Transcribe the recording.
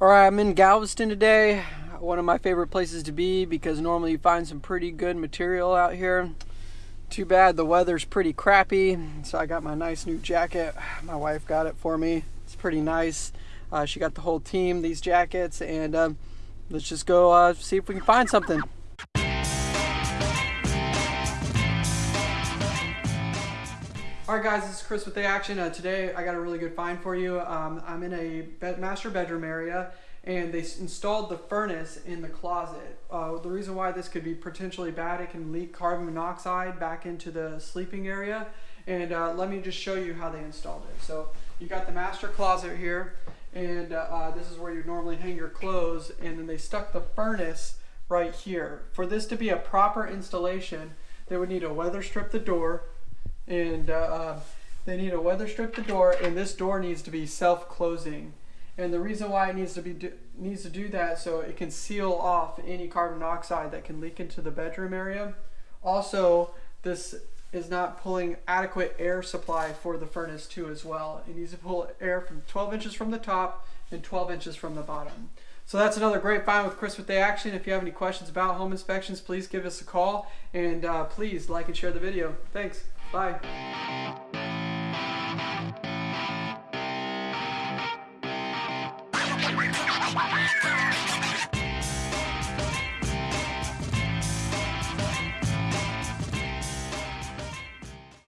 All right, I'm in Galveston today. One of my favorite places to be because normally you find some pretty good material out here. Too bad the weather's pretty crappy. So I got my nice new jacket. My wife got it for me. It's pretty nice. Uh, she got the whole team these jackets and um, let's just go uh, see if we can find something. Alright guys, this is Chris with The Action. Uh, today I got a really good find for you. Um, I'm in a master bedroom area and they installed the furnace in the closet. Uh, the reason why this could be potentially bad, it can leak carbon monoxide back into the sleeping area. And uh, let me just show you how they installed it. So you got the master closet here and uh, uh, this is where you normally hang your clothes and then they stuck the furnace right here. For this to be a proper installation, they would need to weather strip the door, and uh, um, they need to weather strip the door and this door needs to be self-closing. And the reason why it needs to be do, needs to do that so it can seal off any carbon monoxide that can leak into the bedroom area. Also this is not pulling adequate air supply for the furnace too as well. It needs to pull air from 12 inches from the top and 12 inches from the bottom so that's another great find with Chris with the Action. If you have any questions about home inspections, please give us a call and uh, please like and share the video. Thanks. Bye.